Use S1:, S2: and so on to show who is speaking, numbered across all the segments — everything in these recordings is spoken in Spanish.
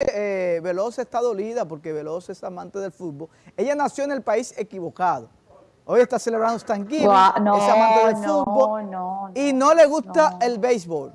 S1: eh, Veloz está dolida porque Veloz es amante del fútbol. Ella nació en el país equivocado. Hoy está celebrando Thanksgiving,
S2: no,
S1: es amante del
S2: no,
S1: fútbol
S2: no,
S1: y no le gusta el béisbol.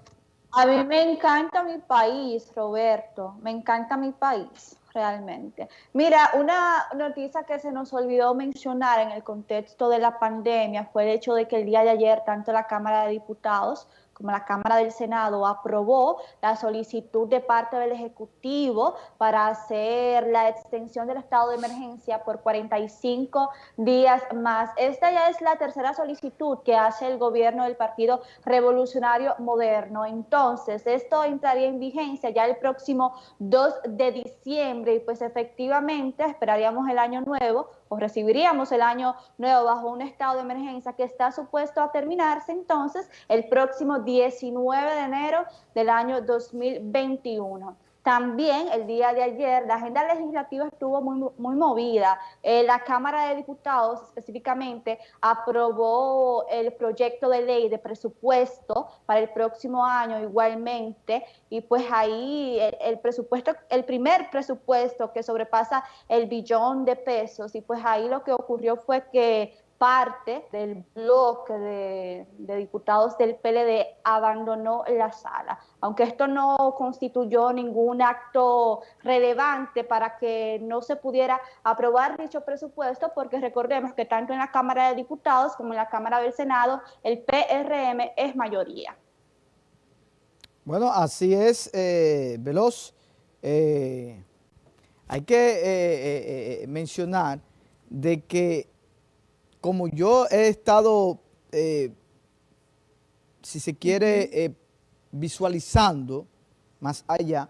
S2: A mí me encanta mi país, Roberto, me encanta mi país, realmente. Mira, una noticia que se nos olvidó mencionar en el contexto de la pandemia fue el hecho de que el día de ayer tanto la Cámara de Diputados como la Cámara del Senado aprobó la solicitud de parte del Ejecutivo para hacer la extensión del estado de emergencia por 45 días más. Esta ya es la tercera solicitud que hace el gobierno del Partido Revolucionario Moderno. Entonces, esto entraría en vigencia ya el próximo 2 de diciembre y pues efectivamente esperaríamos el año nuevo recibiríamos el año nuevo bajo un estado de emergencia que está supuesto a terminarse entonces el próximo 19 de enero del año 2021. También el día de ayer la agenda legislativa estuvo muy, muy movida. Eh, la Cámara de Diputados específicamente aprobó el proyecto de ley de presupuesto para el próximo año igualmente y pues ahí el, el presupuesto, el primer presupuesto que sobrepasa el billón de pesos y pues ahí lo que ocurrió fue que parte del bloque de, diputados del PLD abandonó la sala. Aunque esto no constituyó ningún acto relevante para que no se pudiera aprobar dicho presupuesto, porque recordemos que tanto en la Cámara de Diputados como en la Cámara del Senado el PRM es mayoría.
S1: Bueno, así es, eh, Veloz. Eh, hay que eh, mencionar de que como yo he estado, eh, si se quiere, eh, visualizando más allá,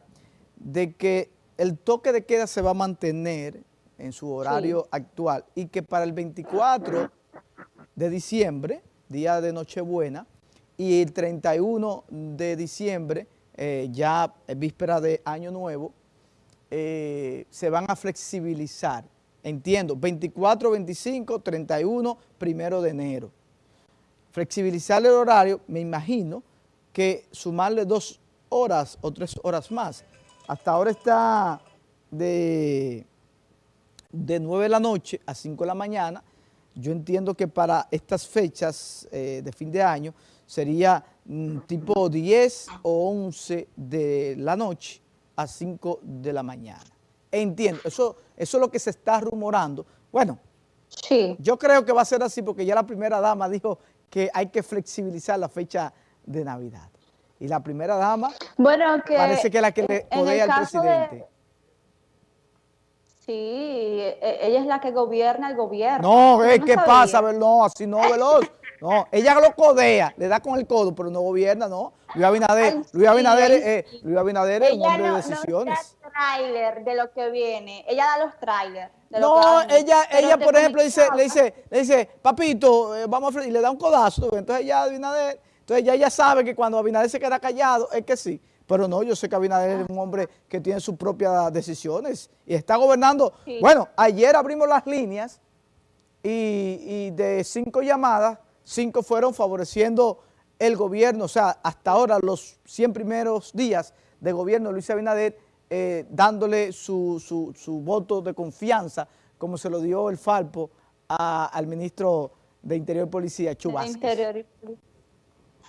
S1: de que el toque de queda se va a mantener en su horario actual y que para el 24 de diciembre, día de Nochebuena, y el 31 de diciembre, eh, ya víspera de Año Nuevo, se van a flexibilizar Entiendo, 24, 25, 31, primero de enero. Flexibilizar el horario, me imagino que sumarle dos horas o tres horas más. Hasta ahora está de, de 9 de la noche a 5 de la mañana. Yo entiendo que para estas fechas eh, de fin de año sería mm, tipo 10 o 11 de la noche a 5 de la mañana. Entiendo, eso, eso es lo que se está rumorando. Bueno, sí. yo creo que va a ser así porque ya la primera dama dijo que hay que flexibilizar la fecha de Navidad. Y la primera dama
S2: bueno, que
S1: parece que es la que le podía al presidente.
S2: Sí, e, ella es la que gobierna el gobierno.
S1: No, ¿qué pasa? No, así no, Veloz. No, ella lo codea, le da con el codo, pero no gobierna, no. Luis Abinader, Luis Abinader, eh, Luis Abinader es un hombre de decisiones.
S2: No trailer de lo que viene, ella da los trailers.
S1: No, ella, ella por ejemplo, dice, le dice, le dice, papito, eh, vamos a y le da un codazo. Entonces ella Abinader, entonces ya ella sabe que cuando Abinader se queda callado, es que sí. Pero no, yo sé que Abinader es un hombre que tiene sus propias decisiones y está gobernando. Bueno, ayer abrimos las líneas y, y de cinco llamadas, cinco fueron favoreciendo el gobierno, o sea, hasta ahora los 100 primeros días de gobierno de Luis Abinader, eh, dándole su, su, voto de confianza, como se lo dio el Falpo al ministro de Interior y Policía, Chubasquez.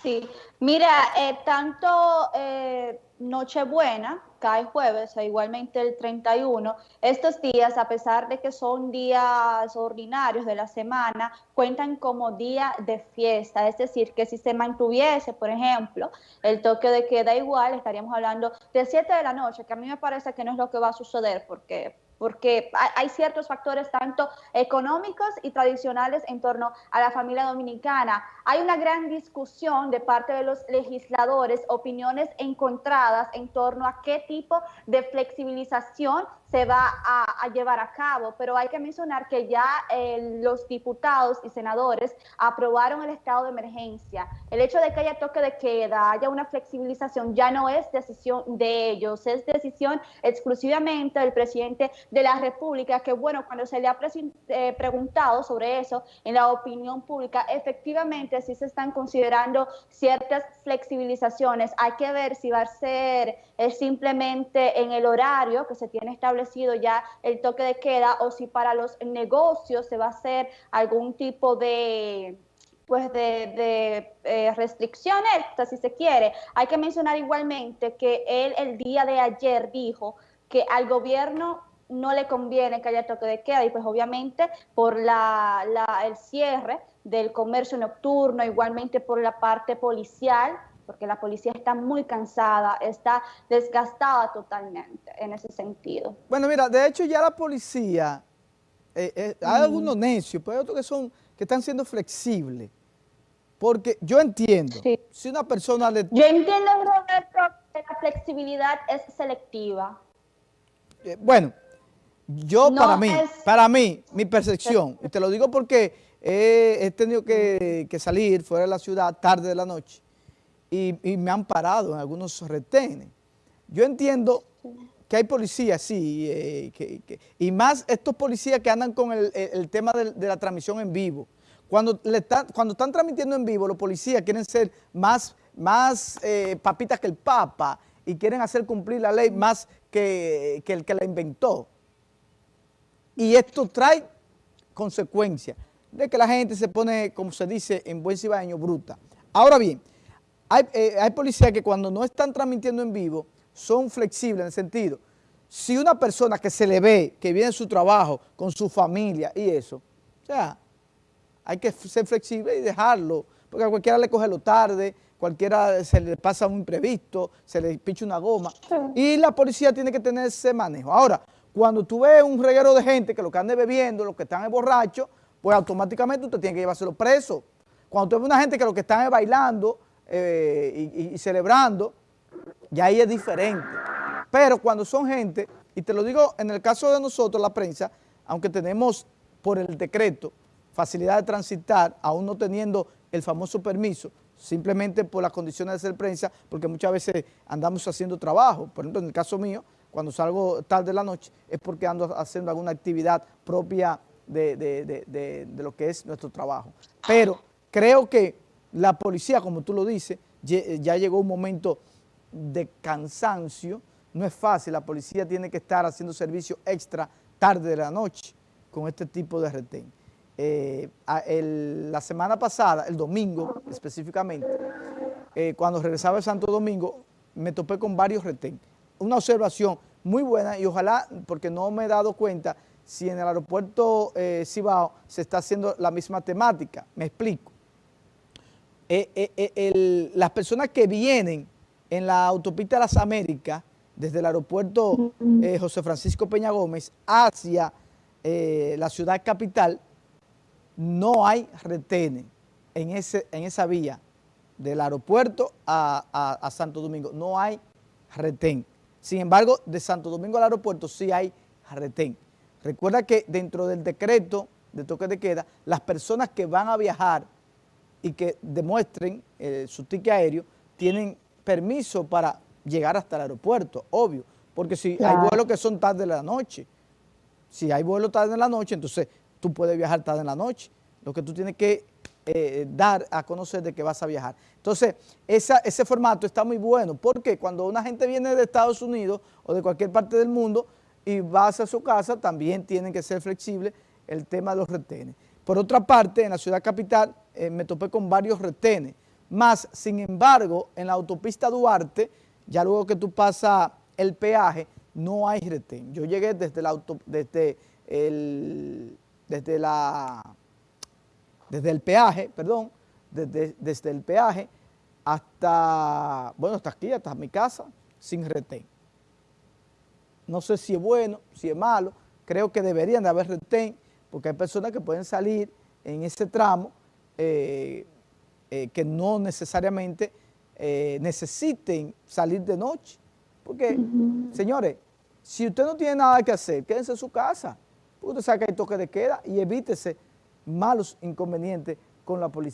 S2: Sí, mira, eh, tanto eh, Nochebuena, cae jueves, e igualmente el 31, estos días, a pesar de que son días ordinarios de la semana, cuentan como día de fiesta, es decir, que si se mantuviese, por ejemplo, el toque de queda igual, estaríamos hablando de 7 de la noche, que a mí me parece que no es lo que va a suceder, porque porque hay ciertos factores tanto económicos y tradicionales en torno a la familia dominicana. Hay una gran discusión de parte de los legisladores, opiniones encontradas en torno a qué tipo de flexibilización se va a, llevar a cabo, pero hay que mencionar que ya eh, los diputados y senadores aprobaron el estado de emergencia. El hecho de que haya toque de queda, haya una flexibilización, ya no es decisión de ellos, es decisión exclusivamente del presidente de la República, que bueno, cuando se le ha eh, preguntado sobre eso en la opinión pública, efectivamente sí se están considerando ciertas flexibilizaciones. Hay que ver si va a ser eh, simplemente en el horario que se tiene establecido ya el toque de queda o si para los negocios se va a hacer algún tipo de pues de, eh, restricciones, si se quiere. Hay que mencionar igualmente que él el día de ayer dijo que al gobierno no le conviene que haya toque de queda y pues obviamente por la, el cierre del comercio nocturno, igualmente por la parte policial, porque la policía está muy cansada, está desgastada totalmente en ese sentido.
S1: Bueno, mira, de hecho ya la policía, eh, eh, hay algunos necios, pero hay otros que son que están siendo flexibles. Porque yo entiendo, si una persona le...
S2: Yo entiendo, Roberto, que la flexibilidad es selectiva.
S1: Eh, bueno, yo para mí, para mí, mi percepción, y te lo digo porque he, tenido que, salir fuera de la ciudad tarde de la noche y, me han parado en algunos retenes. Yo entiendo que hay policías, sí, eh, y más estos policías que andan con el, tema de, la transmisión en vivo. Cuando, están transmitiendo en vivo, los policías quieren ser más, más eh, papitas que el Papa y quieren hacer cumplir la ley más que, que el que la inventó. Y esto trae consecuencias de que la gente se pone, como se dice en buen cibaño, bruta. Ahora bien, hay, eh, hay policías que cuando no están transmitiendo en vivo son flexibles en el sentido, si una persona que se le ve, que viene en su trabajo, con su familia y eso, o sea, hay que ser flexible y dejarlo, porque a cualquiera le coge lo tarde, cualquiera se le pasa un imprevisto, se le picha una goma, y la policía tiene que tener ese manejo. Ahora, cuando tú ves un reguero de gente que lo que ande bebiendo, los que están borrachos, pues automáticamente usted tiene que llevárselo preso. Cuando tú ves una gente que lo que están es bailando eh, y, celebrando, ya ahí es diferente. Pero cuando son gente, y te lo digo en el caso de nosotros, la prensa, aunque tenemos por el decreto facilidad de transitar, aún no teniendo el famoso permiso, simplemente por las condiciones de ser prensa, porque muchas veces andamos haciendo trabajo. Por ejemplo, en el caso mío, cuando salgo tarde de la noche, es porque ando haciendo alguna actividad propia de, lo que es nuestro trabajo. Pero creo que la policía, como tú lo dices, ya llegó un momento de cansancio, no es fácil, la policía tiene que estar haciendo servicio extra tarde de la noche con este tipo de retén. Eh, la semana pasada, el domingo específicamente, eh, cuando regresaba de Santo Domingo, me topé con varios retén. Una observación muy buena y ojalá, porque no me he dado cuenta, si en el aeropuerto eh, Cibao se está haciendo la misma temática. Me explico. Las personas que vienen en la autopista de las Américas, desde el aeropuerto José Francisco Peña Gómez hacia la ciudad capital, no hay retenes en, ese, en esa vía del aeropuerto a, Santo Domingo, no hay retén. Sin embargo, de Santo Domingo al aeropuerto sí hay retén. Recuerda que dentro del decreto de toque de queda, las personas que van a viajar y que demuestren eh, su ticket aéreo tienen permiso para llegar hasta el aeropuerto, obvio, porque si hay vuelos que son tarde de la noche, si hay vuelos tarde de la noche, entonces tú puedes viajar tarde en la noche. Lo que tú tienes que eh, dar a conocer de que vas a viajar. Entonces, ese formato está muy bueno porque cuando una gente viene de Estados Unidos o de cualquier parte del mundo y va hacia su casa, también tienen que ser flexibles el tema de los retenes. Por otra parte, en la ciudad capital eh, me topé con varios retenes, más, sin embargo, en la autopista Duarte, ya luego que tú pasas el peaje, no hay retén. Yo llegué desde, la desde el desde, la, desde el peaje, perdón, desde, desde el peaje hasta, bueno, hasta aquí, hasta mi casa, sin retén. No sé si es bueno, si es malo, creo que deberían de haber retén, porque hay personas que pueden salir en ese tramo eh, eh, que no necesariamente eh, necesiten salir de noche. Porque, señores, si usted no tiene nada que hacer, quédense en su casa usted sabe que hay toque de queda y evítese malos inconvenientes con la policía.